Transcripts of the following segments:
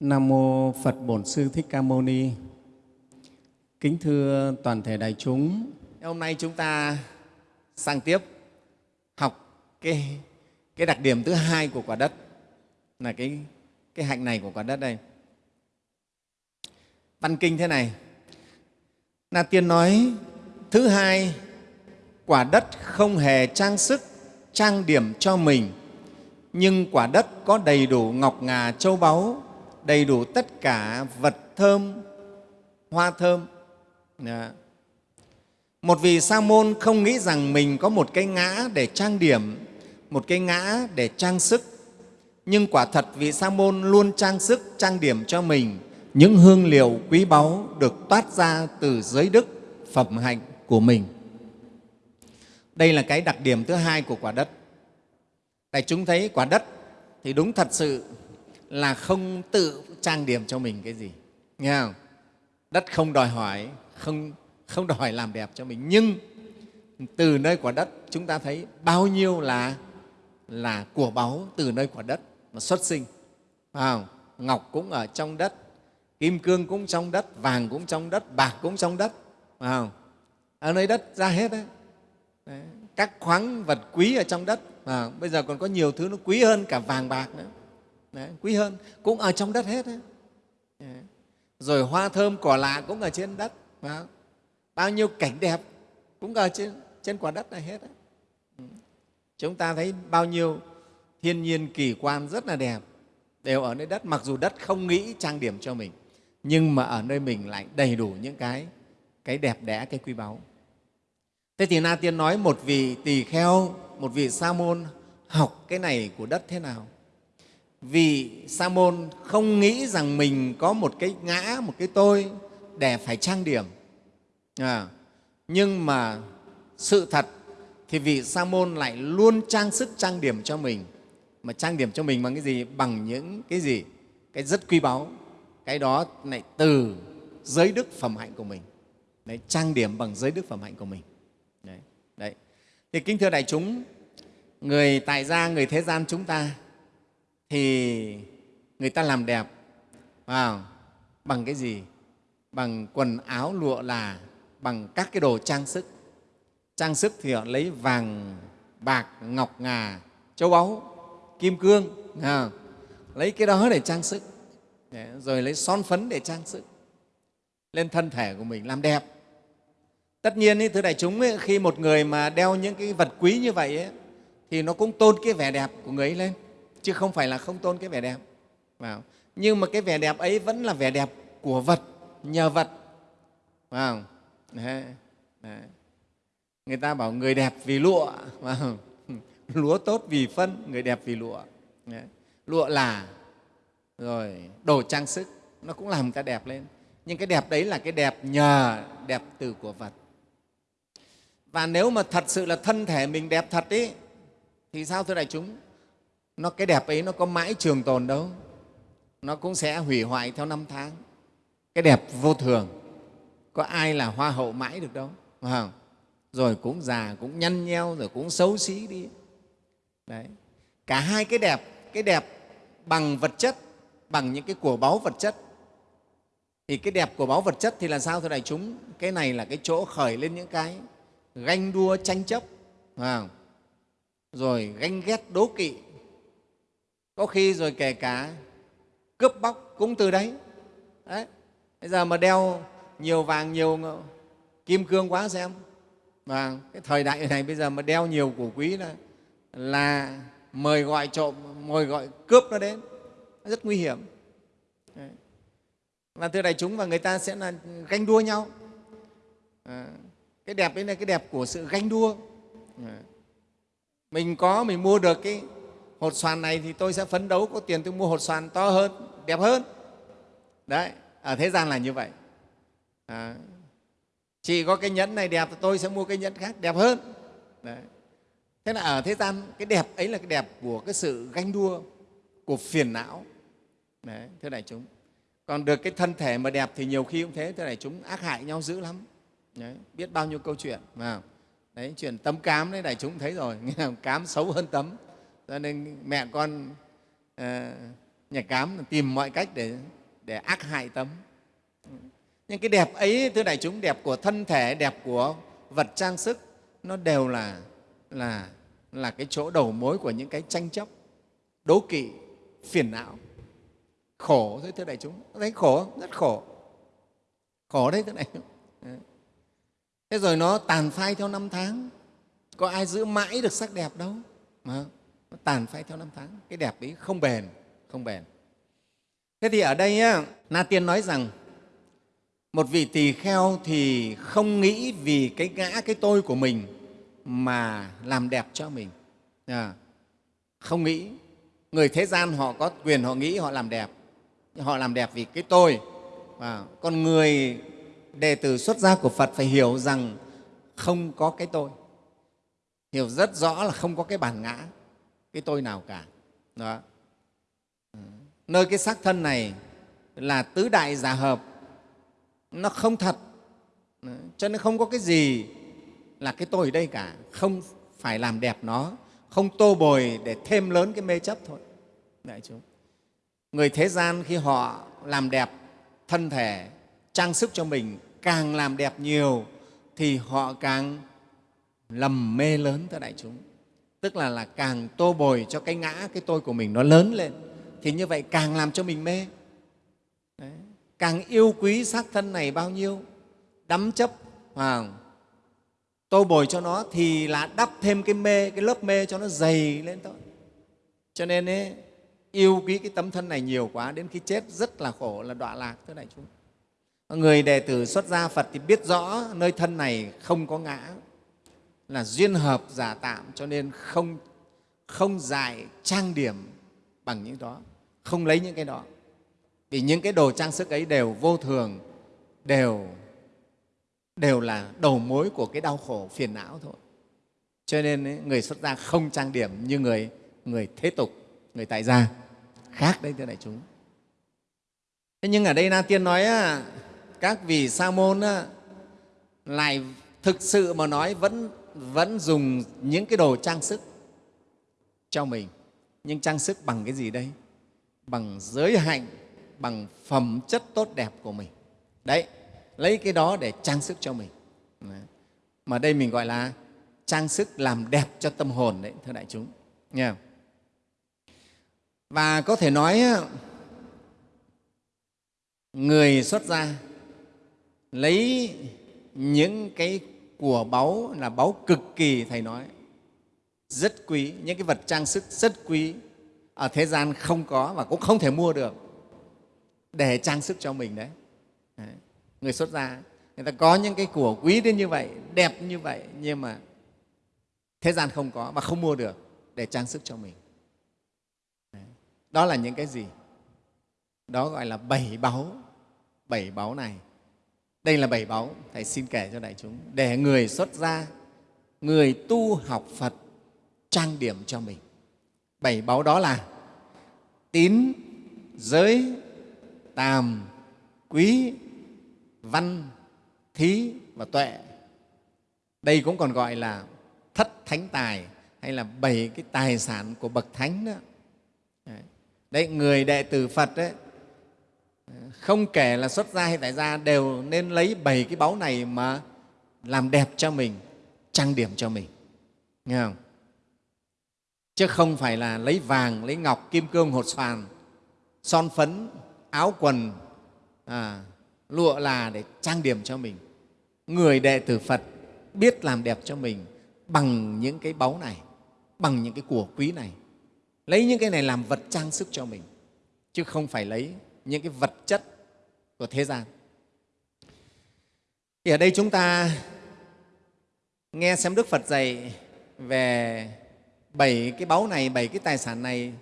Nam mô Phật Bổn Sư Thích Ca Mâu Ni. Kính thưa toàn thể đại chúng, Hôm nay chúng ta sang tiếp học cái, cái đặc điểm thứ hai của quả đất là cái, cái hạnh này của quả đất đây. Văn kinh thế này, Na Tiên nói thứ hai, quả đất không hề trang sức, trang điểm cho mình, nhưng quả đất có đầy đủ ngọc ngà châu báu, đầy đủ tất cả vật thơm, hoa thơm. Dạ. Một vị sa môn không nghĩ rằng mình có một cái ngã để trang điểm, một cái ngã để trang sức. Nhưng quả thật vị sa môn luôn trang sức, trang điểm cho mình những hương liệu quý báu được toát ra từ giới đức, phẩm hạnh của mình. Đây là cái đặc điểm thứ hai của quả đất. Tại chúng thấy quả đất thì đúng thật sự là không tự trang điểm cho mình cái gì. Nghe không? Đất không đòi hỏi, không, không đòi hỏi làm đẹp cho mình. Nhưng từ nơi quả đất chúng ta thấy bao nhiêu là, là của báu từ nơi quả đất mà xuất sinh. Phải không? Ngọc cũng ở trong đất, kim cương cũng trong đất, vàng cũng trong đất, bạc cũng trong đất. Phải không? Ở nơi đất ra hết đấy. đấy. Các khoáng vật quý ở trong đất. À, bây giờ còn có nhiều thứ nó quý hơn cả vàng bạc nữa. Đấy, quý hơn, cũng ở trong đất hết đấy. Rồi hoa thơm cỏ lạ cũng ở trên đất. Phải Bao nhiêu cảnh đẹp cũng ở trên, trên quả đất này hết đấy. Ừ. Chúng ta thấy bao nhiêu thiên nhiên kỳ quan rất là đẹp đều ở nơi đất mặc dù đất không nghĩ trang điểm cho mình nhưng mà ở nơi mình lại đầy đủ những cái cái đẹp đẽ cái quý báu thế thì na tiên nói một vị tỳ kheo một vị sa môn học cái này của đất thế nào vì sa môn không nghĩ rằng mình có một cái ngã một cái tôi để phải trang điểm. À, nhưng mà sự thật thì vị sa môn lại luôn trang sức trang điểm cho mình. Mà trang điểm cho mình bằng cái gì? Bằng những cái gì? Cái rất quý báu. Cái đó lại từ giới đức phẩm hạnh của mình. Đấy, trang điểm bằng giới đức phẩm hạnh của mình. Đấy, đấy. thì kính thưa đại chúng người tại gia người thế gian chúng ta thì người ta làm đẹp wow. bằng cái gì? Bằng quần áo lụa là bằng các cái đồ trang sức. Trang sức thì họ lấy vàng bạc ngọc ngà châu báu kim cương à, lấy cái đó để trang sức. Rồi lấy son phấn để trang sức. Lên thân thể của mình làm đẹp. Tất nhiên ý, thưa đại chúng ấy, khi một người mà đeo những cái vật quý như vậy ấy, thì nó cũng tôn cái vẻ đẹp của người ấy lên chứ không phải là không tôn cái vẻ đẹp. Vào. Nhưng mà cái vẻ đẹp ấy vẫn là vẻ đẹp của vật nhờ vật. Vào. Đấy. Đấy. người ta bảo người đẹp vì lụa. Lúa tốt vì phân người đẹp vì lụa. Đấy. lụa là rồi đồ trang sức. Nó cũng làm người ta đẹp lên. Nhưng cái đẹp đấy là cái đẹp nhờ đẹp từ của vật. Và nếu mà thật sự là thân thể mình đẹp thật ý, thì sao thưa đại chúng? Nó cái đẹp ấy nó có mãi trường tồn đâu. Nó cũng sẽ hủy hoại theo năm tháng. Cái đẹp vô thường. Có ai là hoa hậu mãi được đâu. Phải không? rồi cũng già, cũng nhăn nheo, rồi cũng xấu xí đi. Đấy. cả hai cái đẹp cái đẹp bằng vật chất, bằng những cái của báu vật chất. Thì cái đẹp của báu vật chất thì là sao thưa đại chúng? Cái này là cái chỗ khởi lên những cái ganh đua tranh chấp. Phải không? rồi ganh ghét đố kỵ có khi rồi kể cả cướp bóc cũng từ đấy. đấy. Bây giờ mà đeo nhiều vàng nhiều kim cương quá xem. Và cái thời đại này bây giờ mà đeo nhiều củ quý là là mời gọi trộm mời gọi cướp nó đến. Rất nguy hiểm. Đấy. và thưa đại chúng và người ta sẽ là ganh đua nhau. À, cái đẹp ấy là cái đẹp của sự ganh đua. À, mình có mình mua được cái hột xoàn này thì tôi sẽ phấn đấu có tiền tôi mua hột xoàn to hơn đẹp hơn. Đấy ở thế gian là như vậy. À, chị có cái nhẫn này đẹp thì tôi sẽ mua cái nhẫn khác đẹp hơn. Đấy. thế là ở thế gian cái đẹp ấy là cái đẹp của cái sự ganh đua của phiền não. Đấy, thưa đại chúng. Còn được cái thân thể mà đẹp thì nhiều khi cũng thế thưa đại chúng ác hại nhau dữ lắm. Đấy, biết bao nhiêu câu chuyện mà đấy chuyện tấm cám đấy đại chúng thấy rồi. Cám xấu hơn tấm cho nên mẹ con ờ, à, nhà cám tìm mọi cách để, để ác hại tấm. Nhưng cái đẹp ấy thưa đại chúng đẹp của thân thể đẹp của vật trang sức nó đều là là là cái chỗ đầu mối của những cái tranh chấp đố kỵ phiền não. Khổ thôi thưa đại chúng. Thấy khổ rất khổ. Khổ đấy thưa đại chúng. Thế rồi nó tàn phai theo năm tháng. Có ai giữ mãi được sắc đẹp đâu? Mà nó tàn phai theo năm tháng. Cái đẹp ấy không bền không bền. Thế thì ở đây á, na tiên nói rằng một vị tỳ kheo thì không nghĩ vì cái ngã cái tôi của mình mà làm đẹp cho mình. À, không nghĩ. Người thế gian họ có quyền họ nghĩ họ làm đẹp. Họ làm đẹp vì cái tôi. À, còn người đệ tử xuất gia của phật phải hiểu rằng không có cái tôi. Hiểu rất rõ là không có cái bản ngã cái tôi nào cả. Đó. Ừ. Nơi cái xác thân này là tứ đại giả hợp. Nó không thật. Cho nên không có cái gì là cái tôi ở đây cả. Không phải làm đẹp nó. Không tô bồi để thêm lớn cái mê chấp thôi. Đại chúng. Người thế gian khi họ làm đẹp thân thể, trang sức cho mình càng làm đẹp nhiều thì họ càng lầm mê lớn thưa đại chúng tức là là càng tô bồi cho cái ngã cái tôi của mình nó lớn lên thì như vậy càng làm cho mình mê. Đấy. càng yêu quý xác thân này bao nhiêu đắm chấp à, tô bồi cho nó thì là đắp thêm cái mê cái lớp mê cho nó dày lên thôi. Cho nên ấy, yêu quý cái tấm thân này nhiều quá đến khi chết rất là khổ là đọa lạc thưa đại chúng. Người đệ tử xuất gia phật thì biết rõ nơi thân này không có ngã là duyên hợp giả tạm cho nên không không dại trang điểm bằng những đó không lấy những cái đó. Vì những cái đồ trang sức ấy đều vô thường đều đều là đầu mối của cái đau khổ phiền não thôi. Cho nên ấy, người xuất gia không trang điểm như người người thế tục người tại gia. Khác đấy thưa đại chúng. Thế nhưng ở đây na tiên nói các vị sa môn lại thực sự mà nói vẫn vẫn dùng những cái đồ trang sức cho mình. Nhưng trang sức bằng cái gì đây? Bằng giới hạnh, bằng phẩm chất tốt đẹp của mình. Đấy, lấy cái đó để trang sức cho mình. Mà đây mình gọi là trang sức làm đẹp cho tâm hồn đấy, thưa đại chúng. Nghe không? và có thể nói người xuất gia lấy những cái của báu là báu cực kỳ thầy nói. Rất quý những cái vật trang sức rất quý. Ở thế gian không có và cũng không thể mua được. Để trang sức cho mình đấy, đấy. người xuất gia người ta có những cái của quý đến như vậy đẹp như vậy nhưng mà thế gian không có và không mua được để trang sức cho mình. Đấy. đó là những cái gì? Đó gọi là bảy báu. Bảy báu này đây là bảy báu. Thầy xin kể cho đại chúng. Để người xuất gia, người tu học phật, trang điểm cho mình. Bảy báu đó là tín, giới, tàm, quý, văn, thí và tuệ. Đây cũng còn gọi là thất thánh tài hay là bảy cái tài sản của bậc thánh đó. Đấy, người đệ tử phật đấy không kể là xuất gia hay tại gia đều nên lấy bảy cái báu này mà làm đẹp cho mình trang điểm cho mình. Nghe không? Chứ không phải là lấy vàng lấy ngọc kim cương hột xoàn son phấn áo quần à, lụa là để trang điểm cho mình. Người đệ tử phật biết làm đẹp cho mình bằng những cái báu này bằng những cái của quý này. Lấy những cái này làm vật trang sức cho mình chứ không phải lấy những cái vật chất của thế gian. Thì ở đây chúng ta nghe xem đức phật dạy về bảy cái báu này, bảy cái tài sản này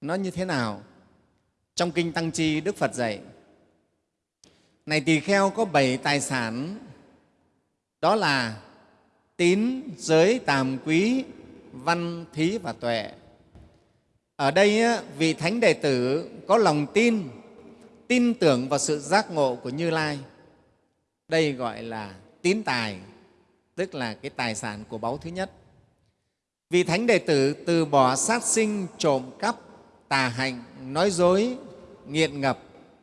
nó như thế nào. Trong kinh tăng chi, đức phật dạy, này tỳ kheo, có bảy tài sản, đó là tín, giới, tàm quý, văn, thí và tuệ ở đây vị thánh đệ tử có lòng tin tin tưởng vào sự giác ngộ của như lai. Đây gọi là tín tài, tức là cái tài sản của báu thứ nhất. Vị thánh đệ tử từ bỏ sát sinh, trộm cắp, tà hạnh, nói dối, nghiện ngập,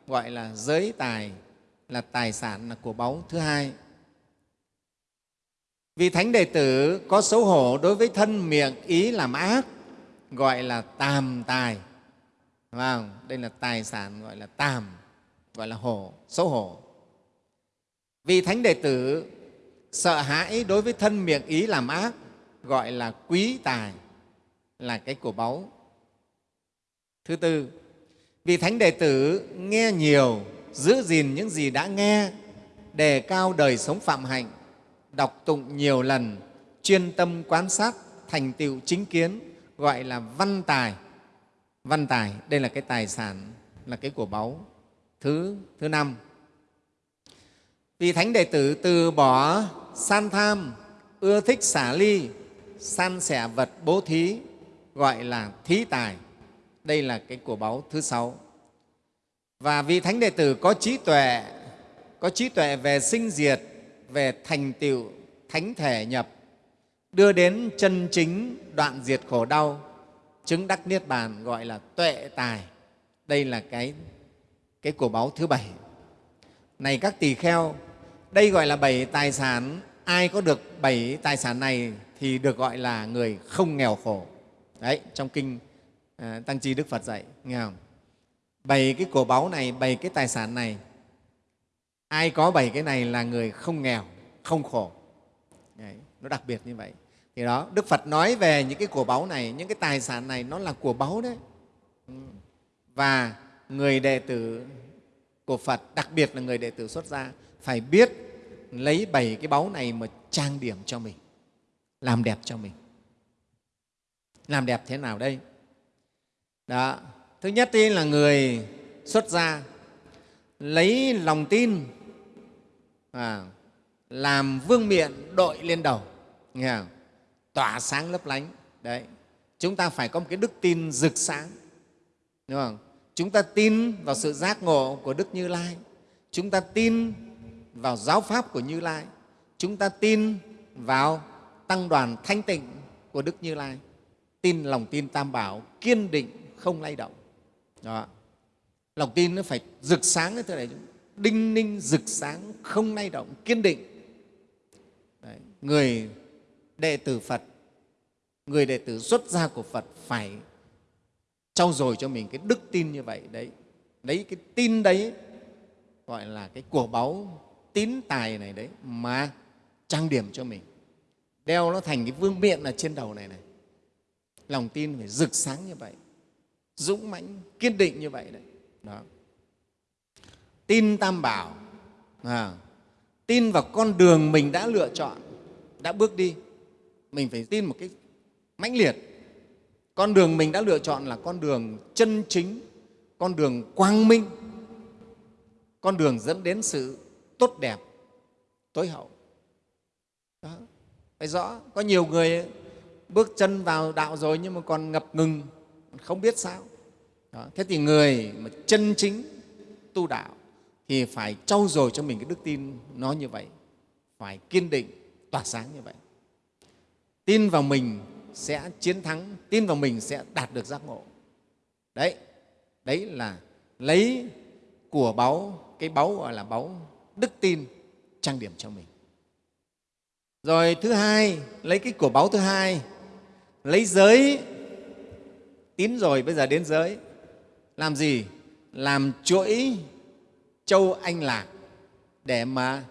gọi là giới tài, là tài sản là của báu thứ hai. Vì thánh đệ tử có xấu hổ đối với thân, miệng, ý làm ác gọi là tàm tài. Không? đây là tài sản gọi là tàm gọi là hổ, xấu hổ. Vì thánh đệ tử sợ hãi đối với thân miệng ý làm ác, gọi là quý tài, là cái của báu. Thứ tư, vì thánh đệ tử nghe nhiều, giữ gìn những gì đã nghe, đề cao đời sống phạm hạnh, đọc tụng nhiều lần, chuyên tâm quan sát, thành tựu chính kiến gọi là văn tài. Văn tài, đây là cái tài sản, là cái của báu. Thứ thứ năm. Vì thánh đệ tử từ bỏ san tham, ưa thích xả ly, san sẻ vật bố thí, gọi là thí tài. Đây là cái của báu thứ sáu. Và vì thánh đệ tử có trí tuệ, có trí tuệ về sinh diệt, về thành tựu, thánh thể nhập đưa đến chân chính đoạn diệt khổ đau chứng đắc niết bàn gọi là tuệ tài. Đây là cái cái của báu thứ bảy. Này các tỳ kheo đây gọi là bảy tài sản. Ai có được bảy tài sản này thì được gọi là người không nghèo khổ. Đấy trong kinh à, tăng chi đức phật dạy nghe không? Bảy cái cổ báu này bảy cái tài sản này ai có bảy cái này là người không nghèo không khổ. Đấy, nó đặc biệt như vậy thì đó đức phật nói về những cái của báu này những cái tài sản này nó là của báu đấy. Và người đệ tử của phật đặc biệt là người đệ tử xuất gia phải biết lấy bảy cái báu này mà trang điểm cho mình làm đẹp cho mình. Làm đẹp thế nào đây? Đó thứ nhất tiên là người xuất gia lấy lòng tin à, làm vương miện đội lên đầu nghe không? Tỏa sáng lấp lánh. Đấy. Chúng ta phải có một cái đức tin rực sáng. Đúng không? Chúng ta tin vào sự giác ngộ của đức như lai. Chúng ta tin vào giáo pháp của như lai. Chúng ta tin vào tăng đoàn thanh tịnh của đức như lai. Tin lòng tin tam bảo, kiên định, không lay động. Đó. Lòng tin nó phải rực sáng cái thứ này. Đinh ninh rực sáng, không lay động, kiên định. Đấy. người đệ tử phật người đệ tử xuất gia của phật phải trau dồi cho mình cái đức tin như vậy đấy. Lấy cái tin đấy gọi là cái của báu tín tài này đấy mà trang điểm cho mình. Đeo nó thành cái vương miện ở trên đầu này này. Lòng tin phải rực sáng như vậy dũng mãnh kiên định như vậy đấy. Đó. Tin tam bảo à, tin vào con đường mình đã lựa chọn đã bước đi mình phải tin một cái mãnh liệt. Con đường mình đã lựa chọn là con đường chân chính, con đường quang minh, con đường dẫn đến sự tốt đẹp, tối hậu. Đó, phải rõ, có nhiều người bước chân vào đạo rồi nhưng mà còn ngập ngừng không biết sao. Đó. thế thì người mà chân chính tu đạo thì phải trau dồi cho mình cái đức tin nó như vậy, phải kiên định, tỏa sáng như vậy tin vào mình sẽ chiến thắng, tin vào mình sẽ đạt được giác ngộ. Đấy đấy là lấy của báu, cái báu gọi là báu đức tin trang điểm cho mình. Rồi thứ hai, lấy cái của báu thứ hai, lấy giới. Tín rồi, bây giờ đến giới. Làm gì? Làm chuỗi châu anh lạc để mà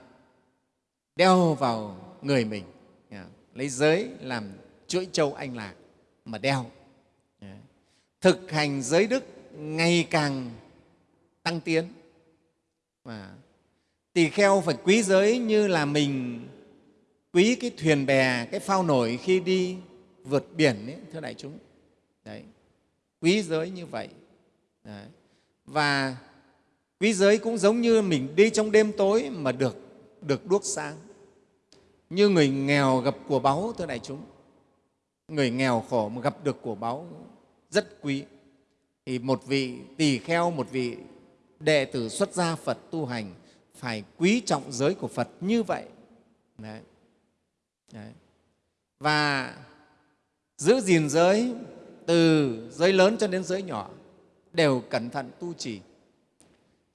đeo vào người mình lấy giới làm chuỗi châu anh lạc mà đeo. Thực hành giới đức ngày càng tăng tiến. Và tỳ kheo phải quý giới như là mình quý cái thuyền bè cái phao nổi khi đi vượt biển ấy, thưa đại chúng. Đấy. Quý giới như vậy. Đấy. và quý giới cũng giống như mình đi trong đêm tối mà được được đuốc sáng như người nghèo gặp của báu, thưa đại chúng. Người nghèo khổ mà gặp được của báu rất quý. Thì một vị tỳ kheo, một vị đệ tử xuất gia phật tu hành phải quý trọng giới của phật như vậy. Đấy. Đấy. và giữ gìn giới từ giới lớn cho đến giới nhỏ đều cẩn thận tu trì.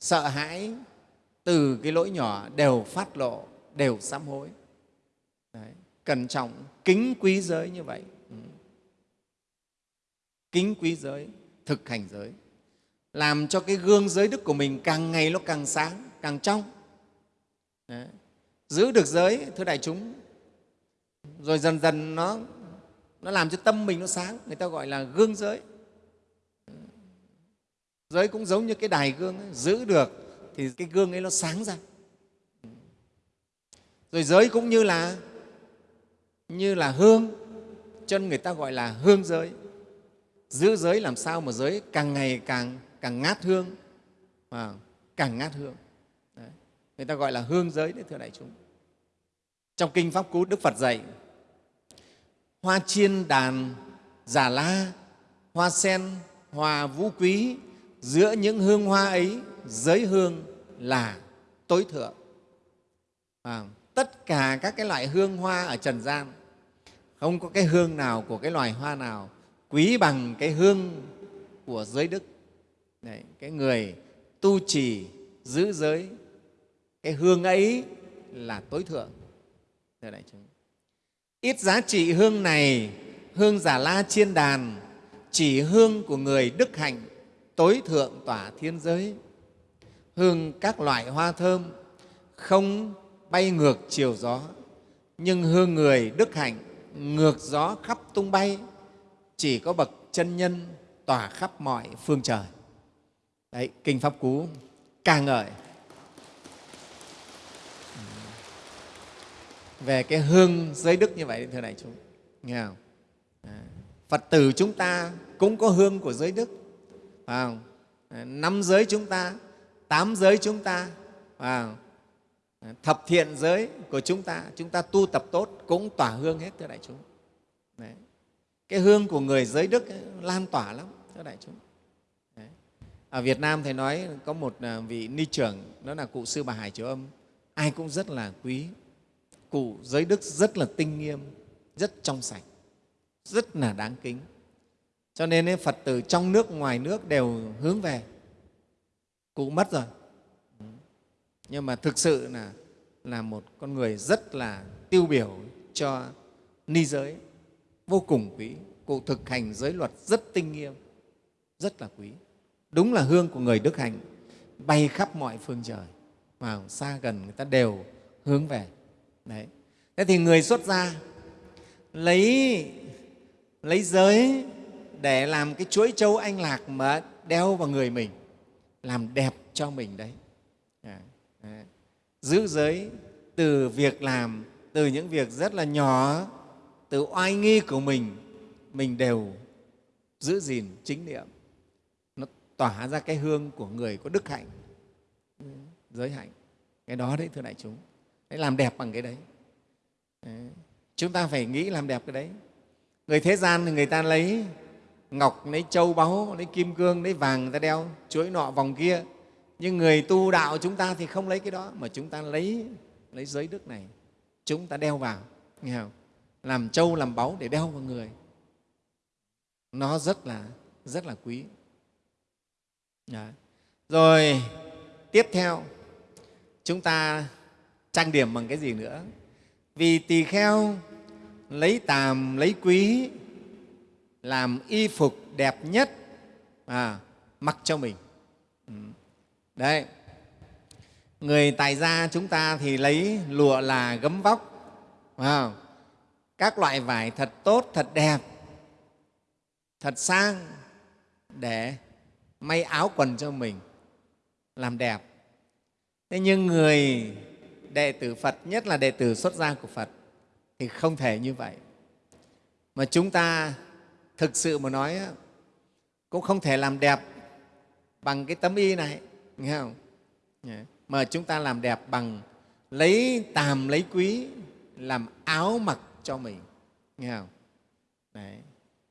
Sợ hãi từ cái lỗi nhỏ đều phát lộ, đều sám hối cẩn trọng kính quý giới như vậy. Ừ. Kính quý giới thực hành giới. Làm cho cái gương giới đức của mình càng ngày nó càng sáng càng trong. Đấy. giữ được giới thưa đại chúng rồi dần dần nó nó làm cho tâm mình nó sáng người ta gọi là gương giới. Giới cũng giống như cái đài gương ấy, giữ được thì cái gương ấy nó sáng ra. Ừ. Rồi giới cũng như là như là hương. Cho nên người ta gọi là hương giới. Giữ giới làm sao mà giới càng ngày càng càng ngát hương à, càng ngát hương. Đấy. người ta gọi là hương giới đấy thưa đại chúng. Trong kinh pháp cú đức phật dạy hoa chiên đàn giả la hoa sen hòa vũ quý giữa những hương hoa ấy giới hương là tối thượng. À, tất cả các cái loại hương hoa ở trần gian không có cái hương nào của cái loài hoa nào quý bằng cái hương của giới đức. Đấy, cái người tu trì giữ giới cái hương ấy là tối thượng. Thưa đại chúng ít giá trị hương này hương giả la chiên đàn chỉ hương của người đức hạnh tối thượng tỏa thiên giới. Hương các loại hoa thơm không bay ngược chiều gió nhưng hương người đức hạnh ngược gió khắp tung bay chỉ có bậc chân nhân tỏa khắp mọi phương trời đấy kinh pháp cú ca ngợi ừ. về cái hương giới đức như vậy thưa đại chúng nghe không à, phật tử chúng ta cũng có hương của giới đức phải không? À, năm giới chúng ta tám giới chúng ta phải không? Thập thiện giới của chúng ta chúng ta tu tập tốt cũng tỏa hương hết thưa đại chúng. Đấy. cái hương của người giới đức ấy, lan tỏa lắm thưa đại chúng. Đấy. ở việt nam thầy nói có một à, vị ni trưởng đó là cụ sư bà hải triều âm. Ai cũng rất là quý. Cụ giới đức rất là tinh nghiêm rất trong sạch rất là đáng kính. Cho nên ấy, phật tử trong nước ngoài nước đều hướng về. Cụ mất rồi nhưng mà thực sự là là một con người rất là tiêu biểu cho ni giới, vô cùng quý. Cụ thực hành giới luật rất tinh nghiêm, rất là quý. Đúng là hương của người đức hạnh bay khắp mọi phương trời vào xa gần người ta đều hướng về. Đấy. Thế thì người xuất gia lấy lấy giới để làm cái chuỗi châu anh lạc mà đeo vào người mình, làm đẹp cho mình đấy giữ giới từ việc làm từ những việc rất là nhỏ từ oai nghi của mình mình đều giữ gìn chính niệm nó tỏa ra cái hương của người có đức hạnh giới hạnh cái đó đấy thưa đại chúng đấy làm đẹp bằng cái đấy Đấy. Chúng ta phải nghĩ làm đẹp cái đấy. Người thế gian thì người ta lấy ngọc, lấy châu báu, lấy kim cương, lấy vàng người ta đeo, chuỗi nọ vòng kia. Nhưng người tu đạo chúng ta thì không lấy cái đó, mà chúng ta lấy lấy giới đức này, chúng ta đeo vào, nghe không? Làm châu, làm báu để đeo vào người. Nó rất là rất là quý. Đấy. Rồi tiếp theo chúng ta trang điểm bằng cái gì nữa? vì tỳ kheo lấy tàm lấy quý làm y phục đẹp nhất à, mặc cho mình ừ đấy người tài gia chúng ta thì lấy lụa là gấm vóc wow. các loại vải thật tốt thật đẹp thật sang để may áo quần cho mình làm đẹp thế nhưng người đệ tử Phật, nhất là đệ tử xuất gia của Phật thì không thể như vậy. Mà chúng ta thực sự mà nói cũng không thể làm đẹp bằng cái tấm y này, nghe không? Dạ. Mà chúng ta làm đẹp bằng lấy tàm lấy quý làm áo mặc cho mình, nghe không? Đấy.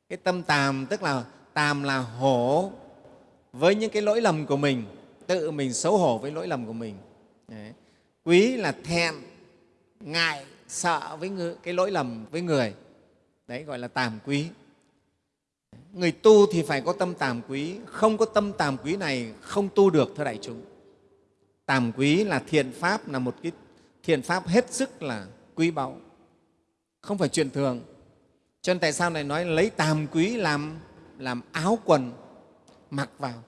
Cái tâm tàm tức là tàm là hổ với những cái lỗi lầm của mình, tự mình xấu hổ với lỗi lầm của mình. Đấy quý là thẹn ngại sợ với người, cái lỗi lầm với người đấy gọi là tàm quý người tu thì phải có tâm tàm quý. Không có tâm tàm quý này không tu được, thưa đại chúng. Tàm quý là thiện pháp, là một cái thiện pháp hết sức là quý báu. Không phải chuyện thường. Cho nên tại sao này nói lấy tàm quý làm làm áo quần, mặc vào?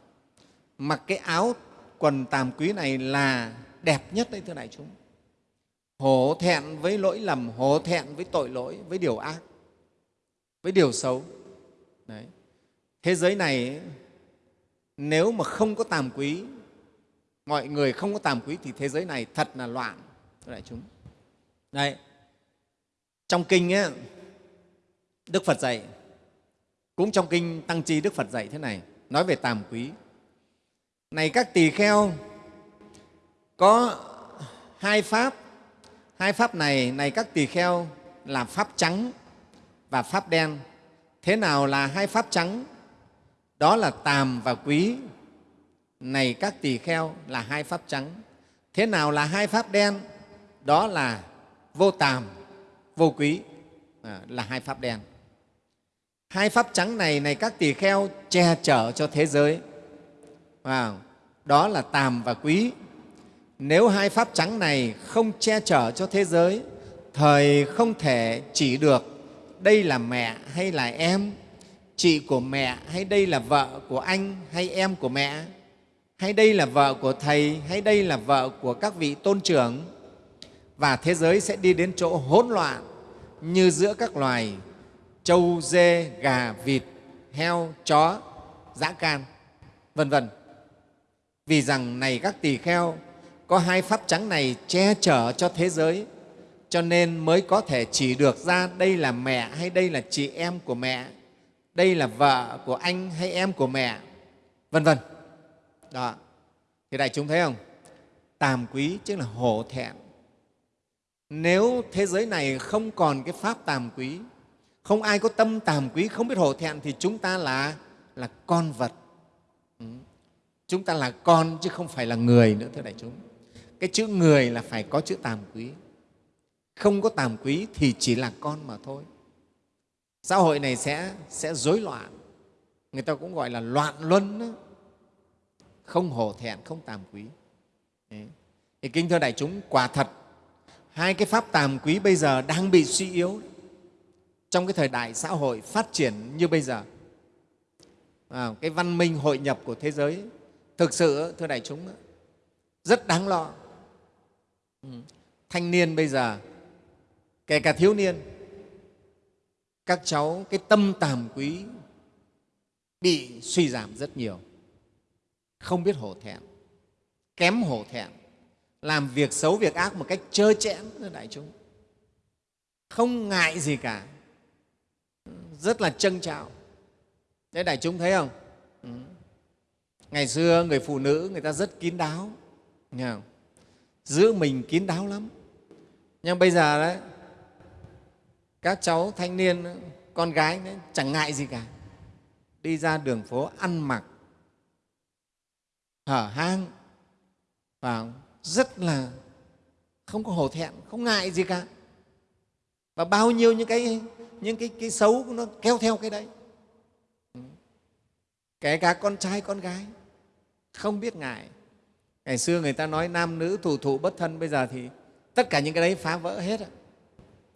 Mặc cái áo quần tàm quý này là đẹp nhất đấy, thưa đại chúng. Hổ thẹn với lỗi lầm, hổ thẹn với tội lỗi, với điều ác, với điều xấu đấy. thế giới này nếu mà không có tàm quý mọi người không có tàm quý thì thế giới này thật là loạn. Đại chúng. Đấy. Trong kinh ấy, đức phật dạy cũng trong kinh tăng chi đức phật dạy thế này nói về tàm quý. Này các tỳ kheo có hai pháp hai pháp này này các tỳ kheo là pháp trắng và pháp đen thế nào là hai pháp trắng đó là tàm và quý. Này các tỳ kheo là hai pháp trắng thế nào là hai pháp đen? Đó là vô tàm vô quý. À, là hai pháp đen. Hai pháp trắng này này các tỳ kheo che chở cho thế giới. À, đó là tàm và quý. Nếu hai pháp trắng này không che chở cho thế giới thời không thể chỉ được đây là mẹ hay là em? Chị của mẹ hay đây là vợ của anh hay em của mẹ? Hay đây là vợ của thầy hay đây là vợ của các vị tôn trưởng? Và thế giới sẽ đi đến chỗ hỗn loạn như giữa các loài trâu, dê, gà, vịt, heo, chó, dã can, vân vân. Vì rằng này các tỳ kheo, có hai pháp trắng này che chở cho thế giới, cho nên mới có thể chỉ được ra đây là mẹ hay đây là chị em của mẹ, đây là vợ của anh hay em của mẹ, vân vân. Đó. Thì đại chúng thấy không? Tàm quý chứ là hổ thẹn. Nếu thế giới này không còn cái pháp tàm quý, không ai có tâm tàm quý, không biết hổ thẹn thì chúng ta là, là con vật. Ừ. Chúng ta là con chứ không phải là người nữa, thưa đại chúng. Cái chữ người là phải có chữ tàm quý. Không có tàm quý thì chỉ là con mà thôi. Xã hội này sẽ, sẽ rối loạn. Người ta cũng gọi là loạn luân đó không hổ thẹn không tàm quý Đấy. thì kinh thưa đại chúng quả thật hai cái pháp tàm quý bây giờ đang bị suy yếu trong cái thời đại xã hội phát triển như bây giờ à, cái văn minh hội nhập của thế giới thực sự thưa đại chúng rất đáng lo ừ. thanh niên bây giờ kể cả thiếu niên, các cháu, cái tâm tàm quý bị suy giảm rất nhiều. Không biết hổ thẹn, kém hổ thẹn, làm việc xấu, việc ác một cách trơ chẽn đại chúng. Không ngại gì cả, rất là trân trọng. Đấy đại chúng thấy không? Ừ. ngày xưa người phụ nữ, người ta rất kín đáo. Nghe không? giữ mình kín đáo lắm. Nhưng bây giờ đấy các cháu thanh niên con gái đấy, chẳng ngại gì cả. Đi ra đường phố ăn mặc hở hang và rất là không có hổ thẹn không ngại gì cả. Và bao nhiêu những cái những cái, cái xấu nó kéo theo cái đấy. Kể cả con trai con gái không biết ngại. Ngày xưa người ta nói nam nữ thủ thụ bất thân bây giờ thì tất cả những cái đấy phá vỡ hết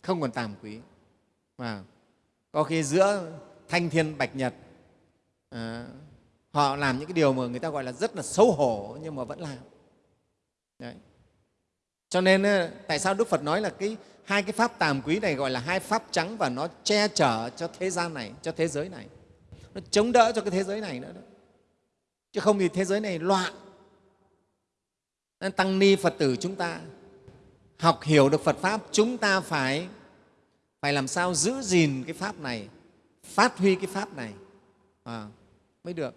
không còn tàm quý và có khi giữa thanh thiên bạch nhật à, họ làm những cái điều mà người ta gọi là rất là xấu hổ nhưng mà vẫn làm Đấy. cho nên ờ, tại sao đức phật nói là cái hai cái pháp tàm quý này gọi là hai pháp trắng và nó che chở cho thế gian này cho thế giới này nó chống đỡ cho cái thế giới này nữa đó. chứ không thì thế giới này loạn nên tăng ni phật tử chúng ta học hiểu được phật pháp chúng ta phải phải làm sao giữ gìn cái pháp này phát huy cái pháp này? À, mới được.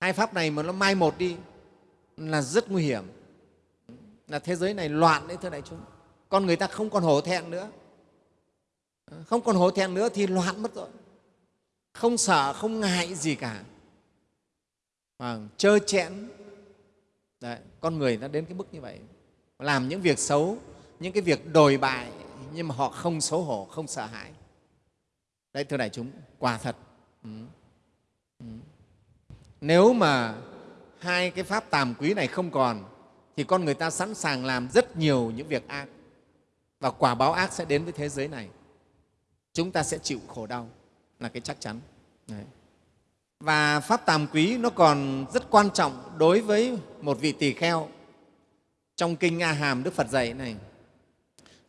Hai pháp này mà nó mai một đi là rất nguy hiểm. Là thế giới này loạn đấy thưa đại chúng. Con người ta không còn hổ thẹn nữa. Không còn hổ thẹn nữa thì loạn mất rồi. Không sợ không ngại gì cả. À, trơ chẽn. Đấy, con người nó đến cái mức như vậy. Làm những việc xấu những cái việc đồi bại nhưng mà họ không xấu hổ, không sợ hãi đấy, thưa đại chúng, quả thật ừ. Ừ. nếu mà hai cái pháp tàm quý này không còn, thì con người ta sẵn sàng làm rất nhiều những việc ác và quả báo ác sẽ đến với thế giới này chúng ta sẽ chịu khổ đau, là cái chắc chắn Đấy. và pháp tàm quý nó còn rất quan trọng đối với một vị tỳ kheo trong kinh a hàm đức phật dạy này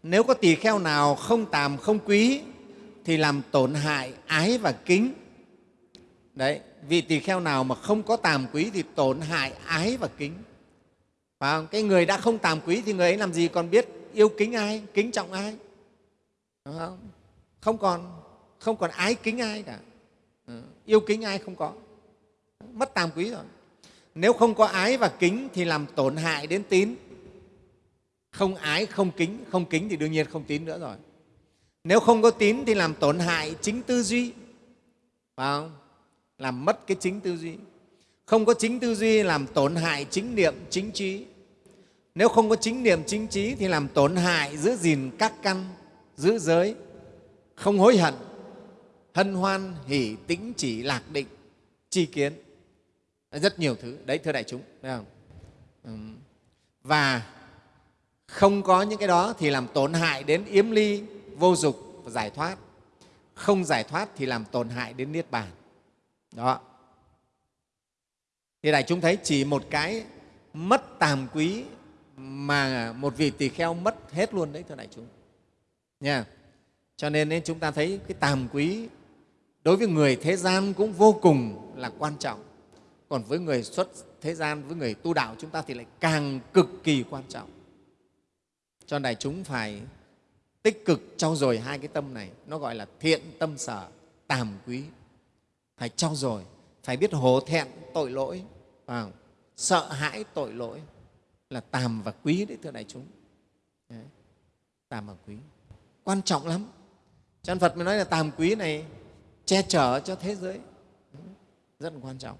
nếu có tỳ kheo nào không tàm không quý thì làm tổn hại ái và kính. Đấy vị tỳ kheo nào mà không có tàm quý thì tổn hại ái và kính. Và cái người đã không tàm quý thì người ấy làm gì còn biết yêu kính ai kính trọng ai? Đúng không? không còn không còn ái kính ai cả. Ừ, yêu kính ai không có. Mất tàm quý rồi. Nếu không có ái và kính thì làm tổn hại đến tín không ái, không kính không kính thì đương nhiên không tín nữa rồi. Nếu không có tín thì làm tổn hại chính tư duy. Phải không? làm mất cái chính tư duy. Không có chính tư duy làm tổn hại chính niệm, chính trí. Nếu không có chính niệm, chính trí thì làm tổn hại giữ gìn các căn, giữ giới. Không hối hận, hân hoan, hỷ, tĩnh, chỉ, lạc định chi kiến. Rất nhiều thứ. Đấy, thưa đại chúng, thấy không? Và không có những cái đó thì làm tổn hại đến yếm ly vô dục và giải thoát. Không giải thoát thì làm tổn hại đến niết bàn. Đó. Thì đại chúng thấy chỉ một cái mất tàm quý mà một vị tỳ kheo mất hết luôn đấy thưa đại chúng. Nha. Cho nên ấy, chúng ta thấy cái tàm quý đối với người thế gian cũng vô cùng là quan trọng. Còn với người xuất thế gian với người tu đạo chúng ta thì lại càng cực kỳ quan trọng cho đại chúng phải tích cực trau dồi hai cái tâm này. Nó gọi là thiện tâm sở, tàm quý. Phải trau dồi, phải biết hổ thẹn tội lỗi vào sợ hãi tội lỗi là tàm và quý đấy, thưa đại chúng. Đấy. tàm và quý. Quan trọng lắm. Cho nên phật mới nói là tàm quý này che chở cho thế giới. Rất là quan trọng.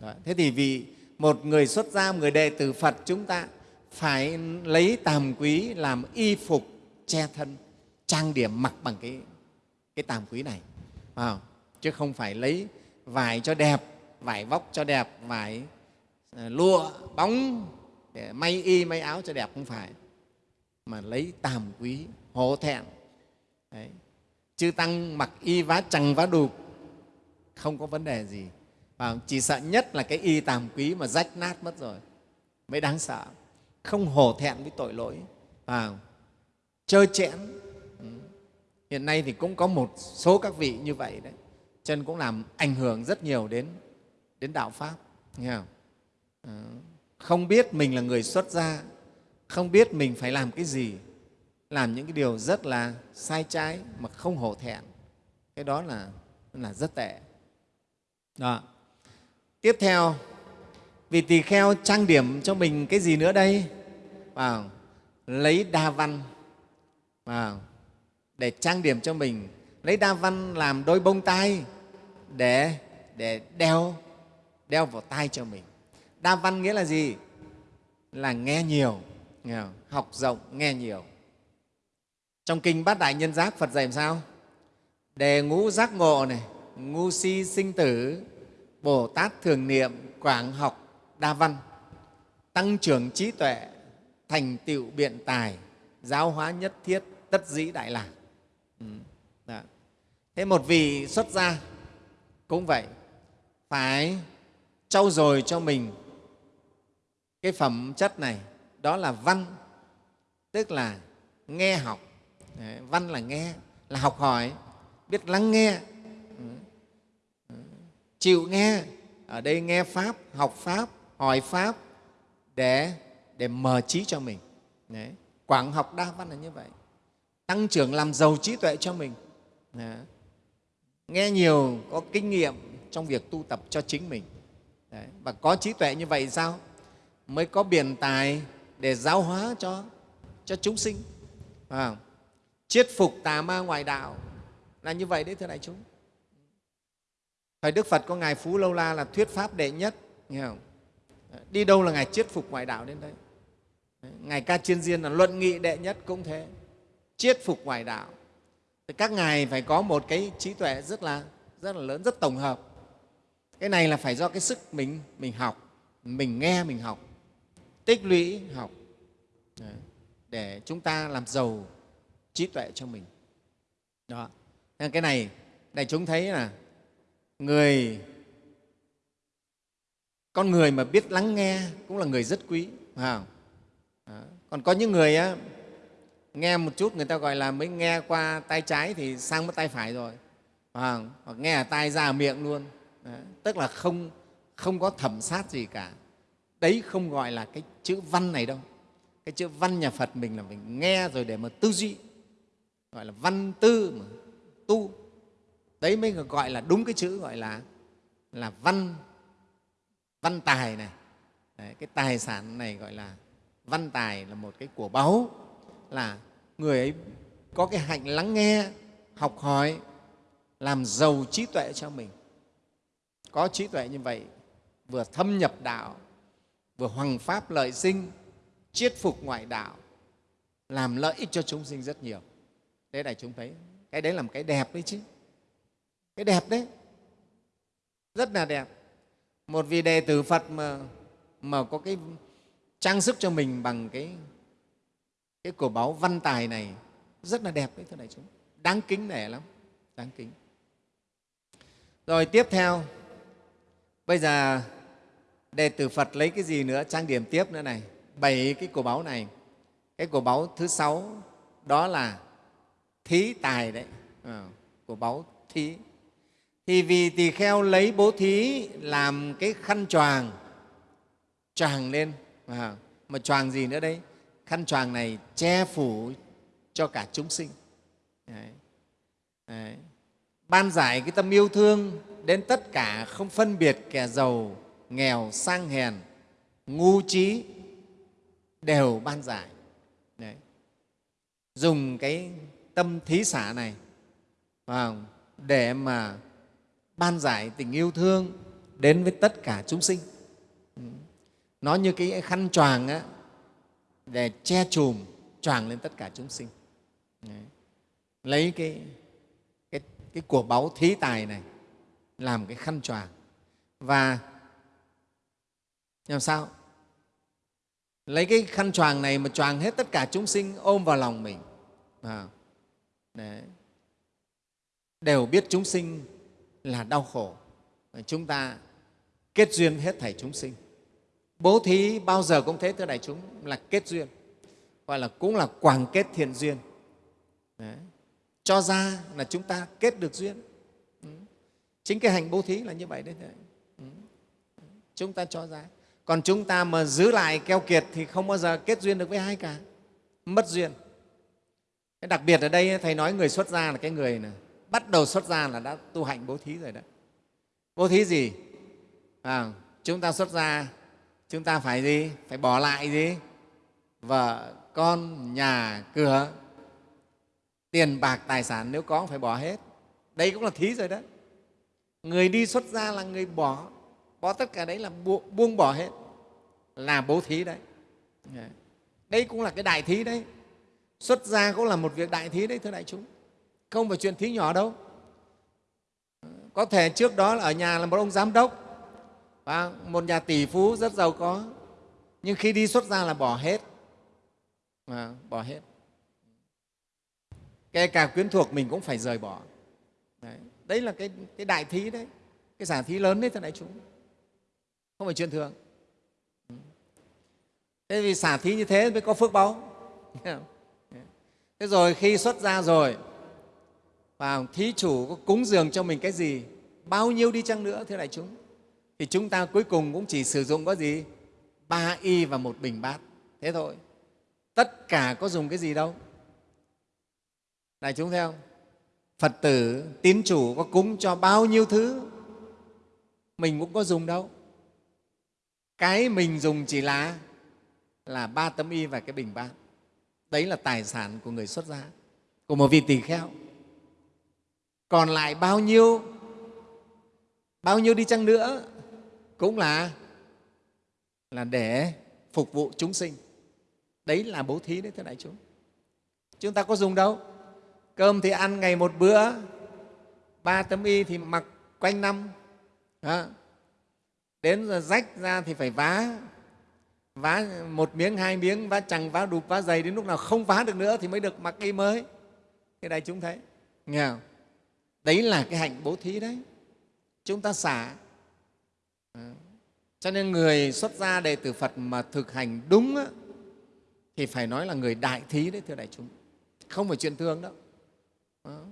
Đấy. thế thì vì một người xuất gia, một người đệ tử phật chúng ta phải lấy tàm quý làm y phục che thân trang điểm mặc bằng cái, cái tàm quý này à, chứ không phải lấy vải cho đẹp vải vóc cho đẹp vải ờ, lụa bóng để may y may áo cho đẹp không phải mà lấy tàm quý hổ thẹn. Đấy. chư tăng mặc y vá chằng vá đục không có vấn đề gì và chỉ sợ nhất là cái y tàm quý mà rách nát mất rồi mới đáng sợ không hổ thẹn với tội lỗi. Và trơ chẽn. Ừ. Hiện nay thì cũng có một số các vị như vậy đấy. Chân cũng làm ảnh hưởng rất nhiều đến đến đạo pháp, nghe không? Ừ. Không biết mình là người xuất gia, không biết mình phải làm cái gì, làm những cái điều rất là sai trái mà không hổ thẹn. Cái đó là là rất tệ. Đó. tiếp theo vì tỳ kheo trang điểm cho mình cái gì nữa đây? Vào lấy đa văn. Vào để trang điểm cho mình. Lấy đa văn làm đôi bông tai để để đeo đeo vào tai cho mình. Đa văn nghĩa là gì? Là nghe nhiều, nghe học rộng, nghe nhiều. Trong kinh bát đại nhân giác, phật dạy làm sao? Đề ngũ giác ngộ này ngu si sinh tử, bồ tát thường niệm, quảng học đa văn, tăng trưởng trí tuệ, thành tựu biện tài, giáo hóa nhất thiết, tất dĩ đại lạc ừ. Dạ. thế một vị xuất gia cũng vậy, phải trau dồi cho mình cái phẩm chất này, đó là văn, tức là nghe học. Văn là nghe, là học hỏi, biết lắng nghe. Ừ, ừ, chịu nghe, ở đây nghe pháp, học pháp hỏi pháp để để mở trí cho mình. Đấy. quảng học đa văn là như vậy. Tăng trưởng làm giàu trí tuệ cho mình. Đấy. nghe nhiều có kinh nghiệm trong việc tu tập cho chính mình. Đấy. và có trí tuệ như vậy sao? Mới có biển tài để giáo hóa cho cho chúng sinh. À, chiết phục tà ma ngoại đạo là như vậy đấy thưa đại chúng. Thời đức phật có ngài phú lâu la là thuyết pháp đệ nhất nghe không? Đi đâu là ngài chiết phục ngoại đạo đến đấy? Ngài ca chiên diên là luận nghị đệ nhất cũng thế. Chiết phục ngoại đạo. Thì các ngài phải có một cái trí tuệ rất là rất là lớn, rất tổng hợp. Cái này là phải do cái sức mình mình học. Mình nghe, mình học. Tích lũy, học. Để chúng ta làm giàu trí tuệ cho mình. Đó. Nên cái này, đại chúng thấy là người con người mà biết lắng nghe cũng là người rất quý phải không? Đó. còn có những người á, nghe một chút người ta gọi là mới nghe qua tay trái thì sang mất tay phải rồi phải không? hoặc nghe ở tai ra ở miệng luôn Đấy. tức là không không có thẩm sát gì cả đấy không gọi là cái chữ văn này đâu cái chữ văn nhà phật mình là mình nghe rồi để mà tư duy gọi là văn tư mà tu đấy mới gọi là đúng cái chữ gọi là là văn văn tài này. Đấy, cái tài sản này gọi là văn tài là một cái của báu là người ấy có cái hạnh lắng nghe học hỏi làm giàu trí tuệ cho mình. Có trí tuệ như vậy vừa thâm nhập đạo vừa hoằng pháp lợi sinh chiết phục ngoại đạo làm lợi ích cho chúng sinh rất nhiều. Thế đại chúng thấy cái đấy là một cái đẹp đấy chứ. Cái đẹp đấy. Rất là đẹp một vị đệ tử phật mà mà có cái trang sức cho mình bằng cái cái cổ báu văn tài này rất là đẹp đấy thưa đại chúng. Đáng kính nể lắm đáng kính. Rồi tiếp theo bây giờ đệ tử phật lấy cái gì nữa? Trang điểm tiếp nữa này. Bảy cái cổ báu này. Cái cổ báu thứ sáu đó là thí tài đấy. À, cổ báu thí thì vì tỳ kheo lấy bố thí làm cái khăn choàng choàng lên à, mà choàng gì nữa đấy khăn choàng này che phủ cho cả chúng sinh đấy. Đấy. ban giải cái tâm yêu thương đến tất cả không phân biệt kẻ giàu nghèo sang hèn ngu trí đều ban giải đấy. dùng cái tâm thí xả này vào để mà ban giải tình yêu thương đến với tất cả chúng sinh. Ừ. Nó như cái khăn choàng á, để che chùm choàng lên tất cả chúng sinh. Đấy. lấy cái, cái, cái của báu thí tài này làm cái khăn choàng. Và làm sao? Lấy cái khăn choàng này mà choàng hết tất cả chúng sinh ôm vào lòng mình. À, đấy. đều biết chúng sinh là đau khổ. Chúng ta kết duyên hết thảy chúng sinh. Bố thí bao giờ cũng thế, thưa đại chúng, là kết duyên gọi là cũng là quảng kết thiện duyên. Đấy. cho ra là chúng ta kết được duyên. Ừ. chính cái hành bố thí là như vậy đấy ừ. chúng ta cho ra. Còn chúng ta mà giữ lại keo kiệt thì không bao giờ kết duyên được với ai cả. Mất duyên. Cái đặc biệt ở đây, thầy nói người xuất gia là cái người này bắt đầu xuất gia là đã tu hạnh bố thí rồi đấy. Bố thí gì? À, chúng ta xuất gia chúng ta phải gì? Phải bỏ lại gì? Vợ con nhà cửa. Tiền bạc tài sản nếu có phải bỏ hết. Đây cũng là thí rồi đấy. Người đi xuất gia là người bỏ. Bỏ tất cả đấy là buông bỏ hết. Là bố thí đấy. Đây cũng là cái đại thí đấy. Xuất gia cũng là một việc đại thí đấy thưa đại chúng không phải chuyện thí nhỏ đâu. Có thể trước đó là ở nhà là một ông giám đốc. Và một nhà tỷ phú rất giàu có. Nhưng khi đi xuất gia là bỏ hết. À, bỏ hết. Kể cả quyến thuộc mình cũng phải rời bỏ. Đấy, đấy là cái, cái đại thí đấy. Cái giả thí lớn đấy thưa đại chúng. Không phải chuyện thường. Thế vì xả thí như thế mới có phước báu. Thế rồi khi xuất ra rồi và thí chủ có cúng dường cho mình cái gì? Bao nhiêu đi chăng nữa, thưa đại chúng? Thì chúng ta cuối cùng cũng chỉ sử dụng có gì? Ba y và một bình bát. Thế thôi. Tất cả có dùng cái gì đâu? Đại chúng theo phật tử, tín chủ có cúng cho bao nhiêu thứ? Mình cũng có dùng đâu. Cái mình dùng chỉ là là ba tấm y và cái bình bát. Đấy là tài sản của người xuất gia, của một vị tỳ kheo còn lại bao nhiêu? Bao nhiêu đi chăng nữa? Cũng là là để phục vụ chúng sinh. Đấy là bố thí đấy, thưa đại chúng. Chúng ta có dùng đâu? Cơm thì ăn ngày một bữa, ba tấm y thì mặc quanh năm. Đó. đến giờ rách ra thì phải vá. Vá một miếng, hai miếng, vá chẳng vá đục, vá dày đến lúc nào không vá được nữa thì mới được mặc y mới. Cái đây chúng thấy. Nghe không? Đấy là cái hạnh bố thí đấy. Chúng ta xả. Ờ, cho nên người xuất gia đệ tử phật mà thực hành đúng á, thì phải nói là người đại thí đấy thưa đại chúng. Không phải chuyện thường đâu. Ờ,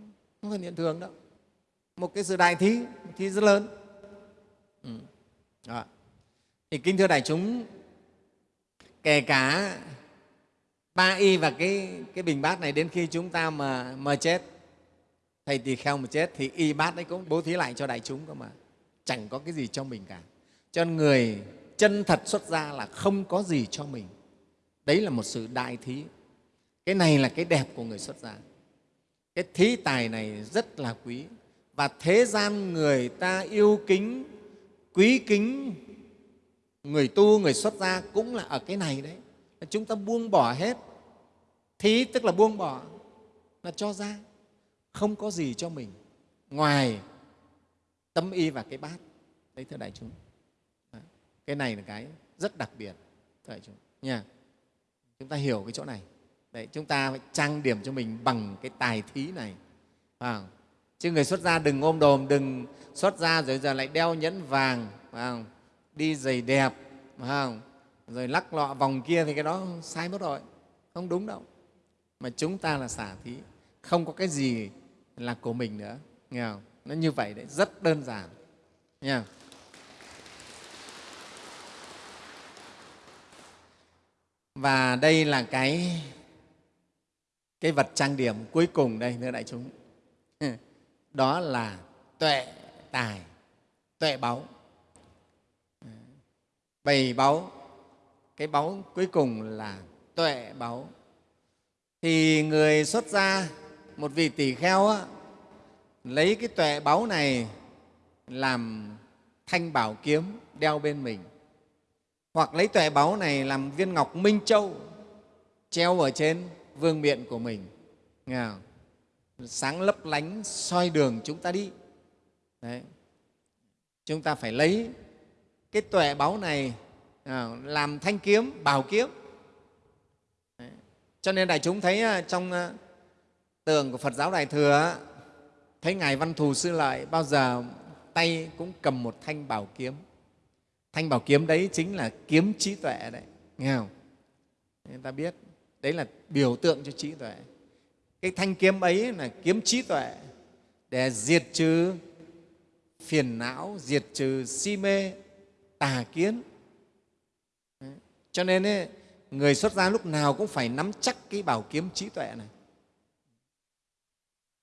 không phải chuyện thường đâu. Một cái sự đại thí thí rất lớn. Ừ. Đó. thì kinh thưa đại chúng kể cả ba y và cái, cái bình bát này đến khi chúng ta mà, mà chết thầy tỳ kheo mà chết thì y bát đấy cũng bố thí lại cho đại chúng cơ mà. Chẳng có cái gì cho mình cả. Cho nên người chân thật xuất ra là không có gì cho mình. Đấy là một sự đại thí. Cái này là cái đẹp của người xuất gia. Cái thí tài này rất là quý. Và thế gian người ta yêu kính, quý kính người tu, người xuất gia cũng là ở cái này đấy. Chúng ta buông bỏ hết. Thí tức là buông bỏ. Là cho ra không có gì cho mình ngoài tâm y và cái bát. Đấy thưa đại chúng. Cái này là cái rất đặc biệt thưa đại chúng. Nha. Chúng ta hiểu cái chỗ này. Đấy chúng ta phải trang điểm cho mình bằng cái tài thí này. À, chứ người xuất gia đừng ôm đồm đừng xuất gia rồi giờ lại đeo nhẫn vàng phải đi giày đẹp phải rồi lắc lọ vòng kia thì cái đó sai mất rồi. Không đúng đâu. Mà chúng ta là xả thí. Không có cái gì là của mình nữa. Nghe không? nó như vậy đấy, rất đơn giản. Nha và đây là cái cái vật trang điểm cuối cùng đây, thưa đại chúng. Đó là tuệ tài, tuệ báu. Bầy báu, cái báu cuối cùng là tuệ báu. Thì người xuất gia một vị tỷ kheo á, lấy cái tuệ báu này làm thanh bảo kiếm đeo bên mình hoặc lấy tuệ báu này làm viên ngọc minh châu treo ở trên vương miện của mình nghe không? sáng lấp lánh soi đường chúng ta đi Đấy. chúng ta phải lấy cái tuệ báu này à, làm thanh kiếm bảo kiếm Đấy. cho nên đại chúng thấy à, trong à, tượng của phật giáo đại thừa thấy ngài văn thù sư lợi bao giờ tay cũng cầm một thanh bảo kiếm. Thanh bảo kiếm đấy chính là kiếm trí tuệ đấy nghe không? Người ta biết đấy là biểu tượng cho trí tuệ. Cái thanh kiếm ấy là kiếm trí tuệ để diệt trừ phiền não diệt trừ si mê tà kiến. Cho nên ấy, người xuất gia lúc nào cũng phải nắm chắc cái bảo kiếm trí tuệ này.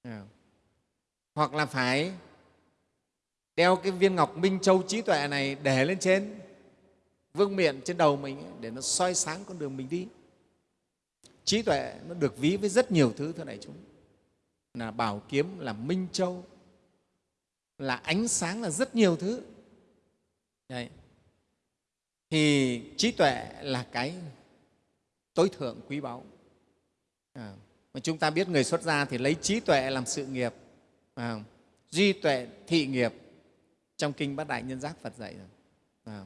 Dạ. hoặc là phải đeo cái viên ngọc minh châu trí tuệ này để lên trên vương miện trên đầu mình để nó soi sáng con đường mình đi. Trí tuệ nó được ví với rất nhiều thứ thưa đại chúng. Là bảo kiếm là minh châu là ánh sáng là rất nhiều thứ. Đấy. thì trí tuệ là cái tối thượng quý báu. À, mà chúng ta biết người xuất gia thì lấy trí tuệ làm sự nghiệp à, duy tuệ thị nghiệp. Trong kinh bát đại nhân giác phật dạy rồi à.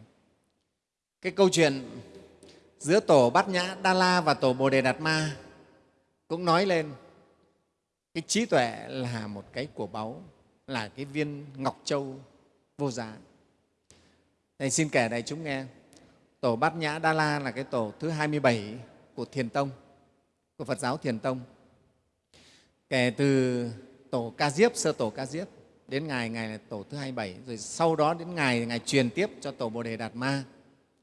cái câu chuyện giữa tổ bát nhã đa la và tổ bồ đề đạt ma cũng nói lên cái trí tuệ là một cái của báu là cái viên ngọc châu vô giá. Thầy xin kể đại chúng nghe tổ bát nhã đa la là cái tổ thứ 27 của thiền tông của phật giáo thiền tông kể từ tổ ca diếp sơ tổ ca diếp đến ngày ngày là tổ thứ 27 rồi sau đó đến ngày ngày truyền tiếp cho tổ bồ đề đạt ma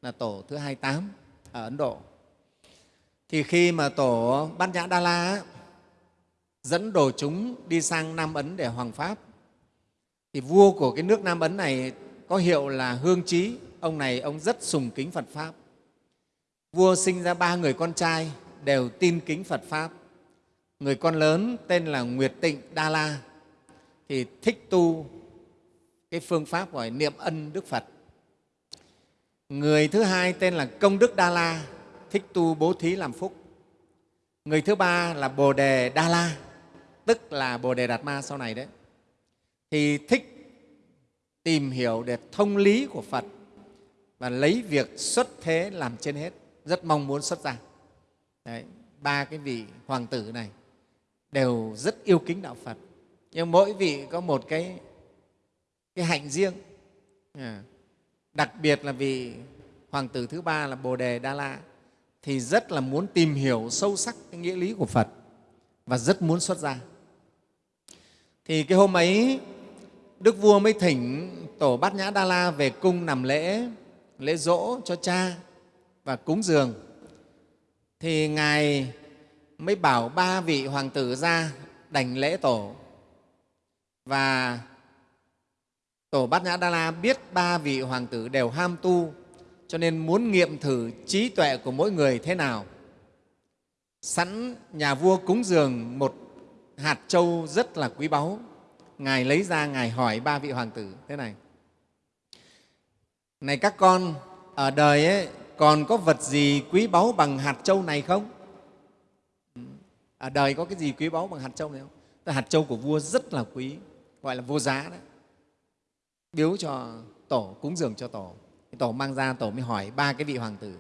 là tổ thứ 28 ở Ấn Độ. Thì khi mà tổ Bát Nhã Đa La dẫn đồ chúng đi sang Nam Ấn để hoàng pháp, thì vua của cái nước Nam Ấn này có hiệu là Hương Trí. Ông này ông rất sùng kính Phật Pháp. Vua sinh ra ba người con trai đều tin kính Phật Pháp. Người con lớn tên là Nguyệt Tịnh Đa La thì thích tu cái phương pháp gọi niệm ân Đức Phật. Người thứ hai tên là Công Đức Đa La, thích tu bố thí làm phúc. Người thứ ba là Bồ Đề Đa La, tức là bồ đề đạt ma sau này đấy thì thích tìm hiểu để thông lý của phật và lấy việc xuất thế làm trên hết. Rất mong muốn xuất gia đấy, ba cái vị hoàng tử này đều rất yêu kính đạo phật. Nhưng mỗi vị có một cái cái hạnh riêng. À, đặc biệt là vị hoàng tử thứ ba là bồ đề đa la thì rất là muốn tìm hiểu sâu sắc cái nghĩa lý của phật và rất muốn xuất gia. Thì cái hôm ấy đức vua mới thỉnh tổ bát nhã đa la về cung nằm lễ lễ dỗ cho cha và cúng dường. Thì ngài mới bảo ba vị hoàng tử ra đảnh lễ tổ. Và tổ bát nhã đa la biết ba vị hoàng tử đều ham tu cho nên muốn nghiệm thử trí tuệ của mỗi người thế nào. Sẵn nhà vua cúng dường một hạt châu rất là quý báu. Ngài lấy ra ngài hỏi ba vị hoàng tử thế này. Này các con ở đời ấy, còn có vật gì quý báu bằng hạt châu này không? Ở đời có cái gì quý báu bằng hạt châu này không? Tức hạt châu của vua rất là quý gọi là vô giá đấy biếu cho tổ cúng dường cho tổ. Tổ mang ra tổ mới hỏi ba cái vị hoàng tử.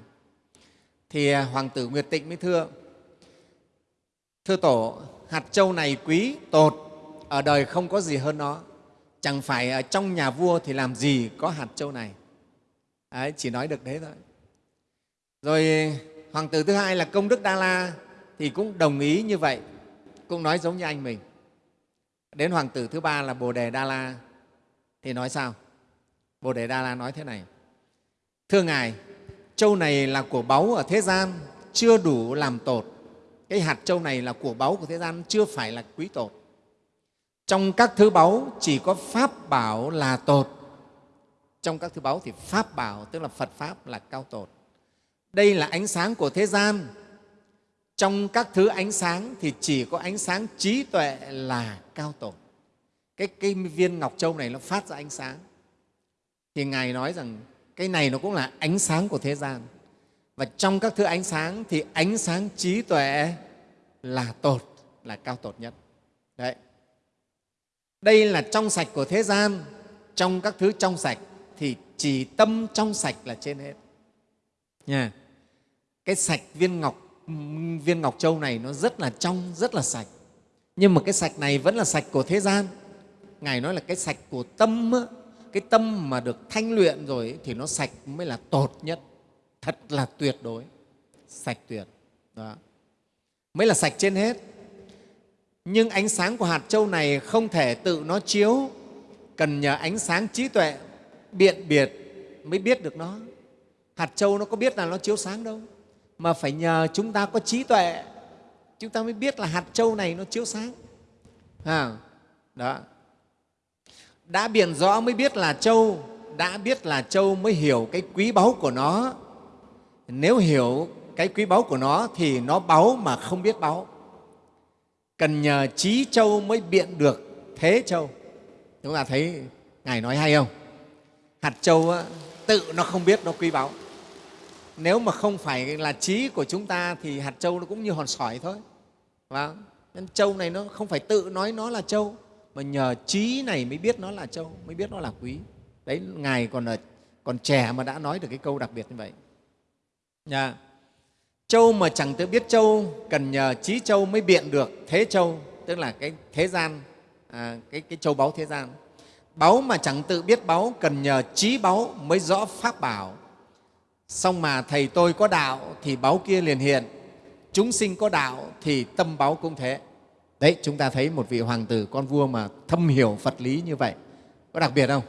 Thì à, hoàng tử nguyệt tịnh mới thưa thưa tổ hạt châu này quý tột ở đời không có gì hơn nó. Chẳng phải ở trong nhà vua thì làm gì có hạt châu này? Đấy, chỉ nói được thế thôi. Rồi hoàng tử thứ hai là công đức đa la thì cũng đồng ý như vậy. Cũng nói giống như anh mình. Đến hoàng tử thứ ba là bồ đề đa la. Thì nói sao? Bồ đề đa la nói thế này. Thưa ngài, châu này là của báu ở thế gian, chưa đủ làm tột. Cái hạt châu này là của báu của thế gian, chưa phải là quý tột. Trong các thứ báu chỉ có pháp bảo là tột. Trong các thứ báu thì pháp bảo, tức là phật pháp là cao tột. Đây là ánh sáng của thế gian trong các thứ ánh sáng thì chỉ có ánh sáng trí tuệ là cao tổ cái, cái viên ngọc châu này nó phát ra ánh sáng. Thì ngài nói rằng cái này nó cũng là ánh sáng của thế gian. Và trong các thứ ánh sáng thì ánh sáng trí tuệ là tột là cao tột nhất. Đấy. Đây là trong sạch của thế gian. Trong các thứ trong sạch thì chỉ tâm trong sạch là trên hết. Nha. Cái sạch viên ngọc viên ngọc châu này nó rất là trong, rất là sạch. Nhưng mà cái sạch này vẫn là sạch của thế gian. Ngài nói là cái sạch của tâm cái tâm mà được thanh luyện rồi thì nó sạch mới là tột nhất. Thật là tuyệt đối. Sạch tuyệt. Đó. Mới là sạch trên hết. Nhưng ánh sáng của hạt châu này không thể tự nó chiếu. Cần nhờ ánh sáng trí tuệ, biện biệt mới biết được nó. Hạt châu nó có biết là nó chiếu sáng đâu mà phải nhờ chúng ta có trí tuệ. Chúng ta mới biết là hạt châu này nó chiếu sáng. À, đó. Đã biện rõ mới biết là châu đã biết là châu mới hiểu cái quý báu của nó. Nếu hiểu cái quý báu của nó thì nó báu mà không biết báu. Cần nhờ trí châu mới biện được thế châu. Chúng ta thấy ngài nói hay không? Hạt châu tự nó không biết nó quý báu nếu mà không phải là trí của chúng ta thì hạt châu nó cũng như hòn sỏi thôi và nên châu này nó không phải tự nói nó là châu mà nhờ trí này mới biết nó là châu mới biết nó là quý đấy ngài còn là còn trẻ mà đã nói được cái câu đặc biệt như vậy Nha. Châu mà chẳng tự biết châu, cần nhờ trí châu mới biện được thế châu, tức là cái thế gian, à, cái, cái châu báu thế gian. Báu mà chẳng tự biết báu, cần nhờ trí báu mới rõ pháp bảo. Xong mà Thầy tôi có đạo thì báo kia liền hiện, chúng sinh có đạo thì tâm báo cũng thế. Đấy, chúng ta thấy một vị hoàng tử, con vua mà thâm hiểu Phật lý như vậy. Có đặc biệt không?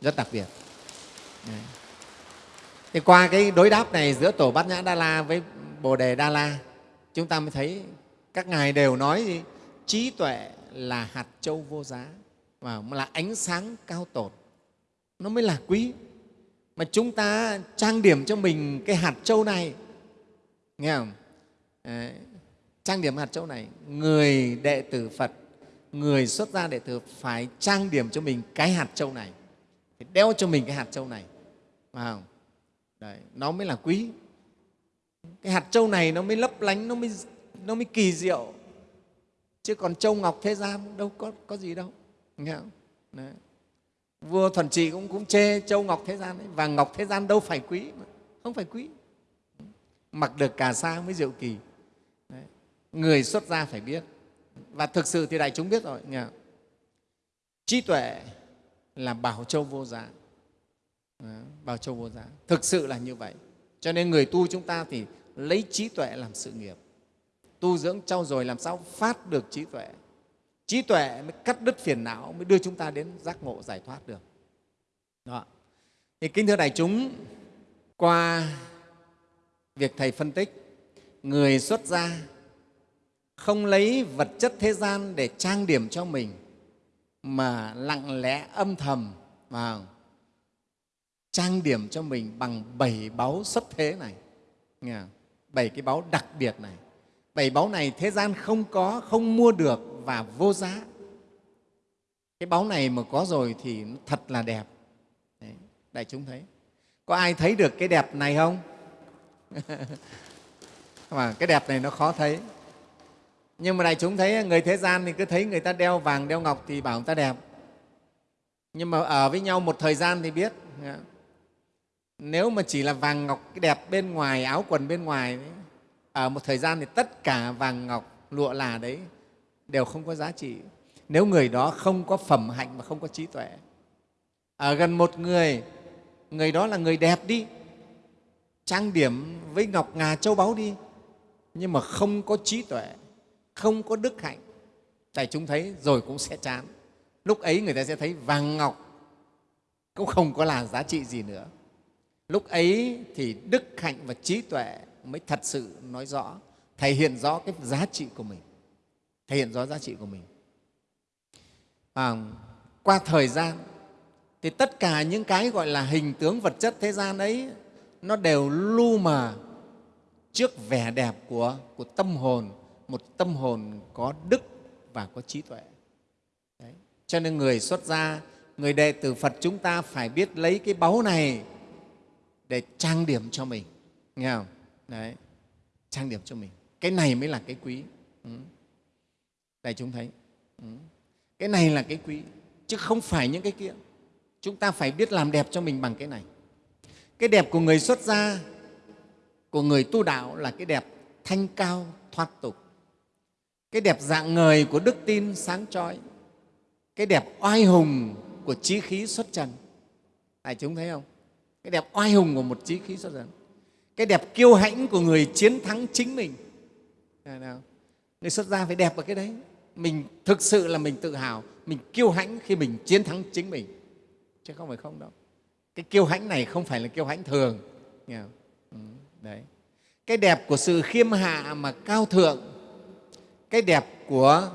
Rất đặc biệt. Đấy. Thì qua cái đối đáp này giữa Tổ Bát Nhã Đa La với Bồ Đề Đa La, chúng ta mới thấy các ngài đều nói gì? trí tuệ là hạt châu vô giá và là ánh sáng cao tột. Nó mới là quý. Mà chúng ta trang điểm cho mình cái hạt châu này, nghe không? Đấy. Trang điểm hạt châu này, người đệ tử Phật, người xuất gia đệ tử phải trang điểm cho mình cái hạt châu này, phải đeo cho mình cái hạt châu này. Phải không? Đấy, nó mới là quý cái hạt châu này nó mới lấp lánh nó mới, nó mới kỳ diệu chứ còn châu ngọc thế gian đâu có, có gì đâu nghe không? Đấy vua thuần trị cũng cũng chê châu ngọc thế gian ấy, vàng ngọc thế gian đâu phải quý mà. không phải quý. Mặc được cà sa mới diệu kỳ. Đấy. người xuất gia phải biết. Và thực sự thì đại chúng biết rồi nhờ. trí tuệ là bảo châu vô giá. Bảo châu vô giá. Thực sự là như vậy. Cho nên người tu chúng ta thì lấy trí tuệ làm sự nghiệp. Tu dưỡng trau dồi làm sao phát được trí tuệ trí tuệ mới cắt đứt phiền não, mới đưa chúng ta đến giác ngộ giải thoát được. Đó. Thì kính thưa đại chúng, qua việc thầy phân tích, người xuất gia không lấy vật chất thế gian để trang điểm cho mình, mà lặng lẽ âm thầm vào trang điểm cho mình bằng bảy báu xuất thế này. Bảy cái báu đặc biệt này. Bảy báu này thế gian không có, không mua được và vô giá. Cái báu này mà có rồi thì nó thật là đẹp. Đấy, đại chúng thấy. Có ai thấy được cái đẹp này không? Mà cái đẹp này nó khó thấy. Nhưng mà đại chúng thấy người thế gian thì cứ thấy người ta đeo vàng đeo ngọc thì bảo người ta đẹp. Nhưng mà ở với nhau một thời gian thì biết. Nếu mà chỉ là vàng ngọc cái đẹp bên ngoài áo quần bên ngoài ở một thời gian thì tất cả vàng ngọc lụa là đấy đều không có giá trị. Nếu người đó không có phẩm hạnh và không có trí tuệ, ở gần một người người đó là người đẹp đi, trang điểm với ngọc ngà châu báu đi, nhưng mà không có trí tuệ, không có đức hạnh tại chúng thấy rồi cũng sẽ chán. Lúc ấy người ta sẽ thấy vàng ngọc cũng không có là giá trị gì nữa. Lúc ấy thì đức hạnh và trí tuệ mới thật sự nói rõ, thể hiện rõ cái giá trị của mình thể hiện rõ giá trị của mình. À, qua thời gian thì tất cả những cái gọi là hình tướng vật chất thế gian ấy nó đều lu mờ trước vẻ đẹp của, của tâm hồn một tâm hồn có đức và có trí tuệ. Đấy. cho nên người xuất gia người đệ tử phật chúng ta phải biết lấy cái báu này để trang điểm cho mình. Nghe không? Đấy. Trang điểm cho mình. Cái này mới là cái quý. Ừ đại chúng thấy. Ừ. Cái này là cái quý, chứ không phải những cái kia. Chúng ta phải biết làm đẹp cho mình bằng cái này. Cái đẹp của người xuất gia, của người tu đạo là cái đẹp thanh cao, thoát tục. Cái đẹp dạng người của đức tin sáng trói cái đẹp oai hùng của trí khí xuất trần. Đại chúng thấy không? Cái đẹp oai hùng của một trí khí xuất trần. Cái đẹp kiêu hãnh của người chiến thắng chính mình. Người xuất gia phải đẹp ở cái đấy mình thực sự là mình tự hào mình kiêu hãnh khi mình chiến thắng chính mình. Chứ không phải không đâu. Cái kiêu hãnh này không phải là kiêu hãnh thường. Nghe không? Ừ, đấy. Cái đẹp của sự khiêm hạ mà cao thượng cái đẹp của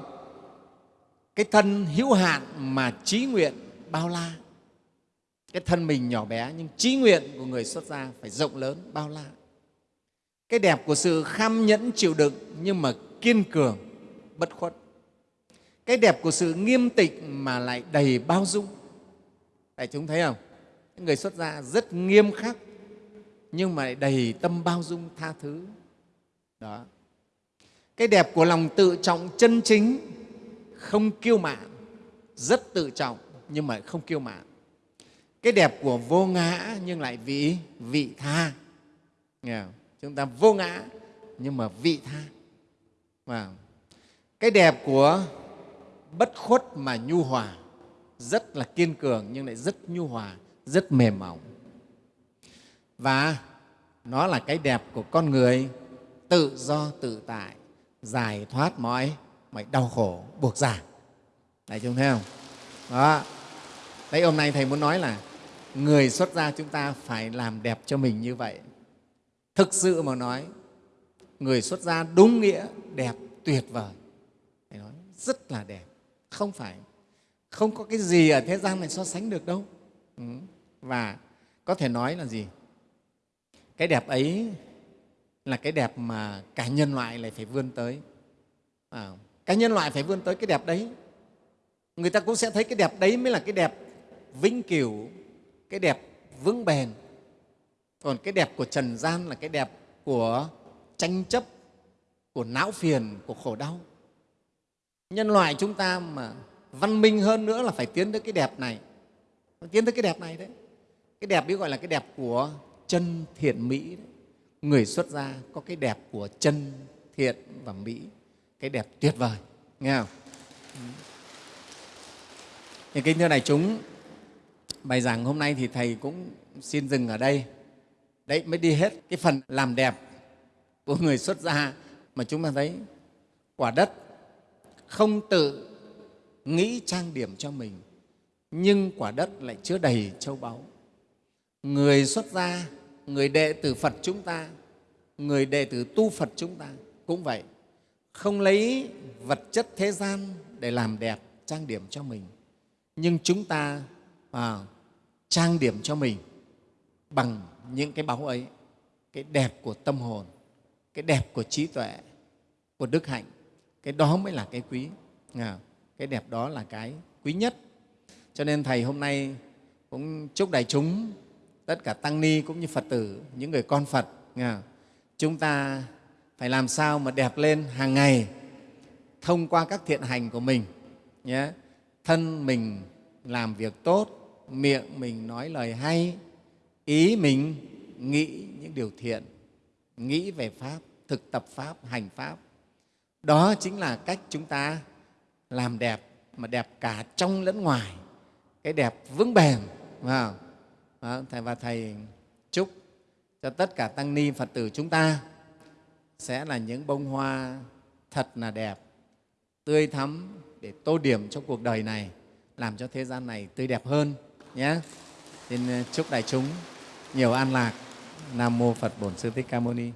cái thân hữu hạn mà trí nguyện bao la. Cái thân mình nhỏ bé nhưng trí nguyện của người xuất gia phải rộng lớn bao la. Cái đẹp của sự kham nhẫn chịu đựng nhưng mà kiên cường bất khuất cái đẹp của sự nghiêm tịnh mà lại đầy bao dung. Đại chúng thấy không? Người xuất gia rất nghiêm khắc, nhưng mà lại đầy tâm bao dung tha thứ. Đó. Cái đẹp của lòng tự trọng chân chính, không kiêu mạn, rất tự trọng, nhưng mà không kiêu mạn. Cái đẹp của vô ngã, nhưng lại vị vị tha. Nghe không? chúng ta vô ngã, nhưng mà vị tha. Và cái đẹp của bất khuất mà nhu hòa. Rất là kiên cường nhưng lại rất nhu hòa, rất mềm mỏng. Và nó là cái đẹp của con người, tự do, tự tại, giải thoát mọi mọi đau khổ, buộc giả đại chúng thấy không? Đó. Đấy, hôm nay thầy muốn nói là người xuất gia chúng ta phải làm đẹp cho mình như vậy. Thực sự mà nói, người xuất gia đúng nghĩa đẹp tuyệt vời. Thầy nói, rất là đẹp không phải. Không có cái gì ở thế gian này so sánh được đâu. Ừ. Và có thể nói là gì? Cái đẹp ấy là cái đẹp mà cả nhân loại lại phải vươn tới. À, cả nhân loại phải vươn tới cái đẹp đấy. Người ta cũng sẽ thấy cái đẹp đấy mới là cái đẹp vĩnh cửu cái đẹp vững bền. Còn cái đẹp của trần gian là cái đẹp của tranh chấp của não phiền của khổ đau nhân loại chúng ta mà văn minh hơn nữa là phải tiến tới cái đẹp này. Tiến tới cái đẹp này đấy. Cái đẹp ấy gọi là cái đẹp của chân thiện mỹ đấy. người xuất gia có cái đẹp của chân thiện và mỹ. Cái đẹp tuyệt vời. Nghe không? Thì kính thưa đại chúng, bài giảng hôm nay thì thầy cũng xin dừng ở đây. Đấy, mới đi hết cái phần làm đẹp của người xuất gia mà chúng ta thấy quả đất không tự nghĩ trang điểm cho mình nhưng quả đất lại chứa đầy châu báu. Người xuất gia người đệ tử phật chúng ta người đệ tử tu phật chúng ta cũng vậy không lấy vật chất thế gian để làm đẹp trang điểm cho mình nhưng chúng ta à, trang điểm cho mình bằng những cái báu ấy cái đẹp của tâm hồn cái đẹp của trí tuệ của đức hạnh cái đó mới là cái quý. Cái đẹp đó là cái quý nhất. Cho nên thầy hôm nay cũng chúc đại chúng, tất cả tăng ni cũng như phật tử, những người con phật chúng ta phải làm sao mà đẹp lên hàng ngày thông qua các thiện hành của mình, nhé. Thân mình làm việc tốt, miệng mình nói lời hay, ý mình nghĩ những điều thiện, nghĩ về pháp, thực tập pháp, hành pháp đó chính là cách chúng ta làm đẹp mà đẹp cả trong lẫn ngoài. Cái đẹp vững bền thầy và thầy chúc cho tất cả tăng ni phật tử chúng ta sẽ là những bông hoa thật là đẹp, tươi thắm để tô điểm cho cuộc đời này, làm cho thế gian này tươi đẹp hơn nhé. Xin ờ, chúc đại chúng nhiều an lạc. Nam mô phật bổn sư thích ca mâu ni.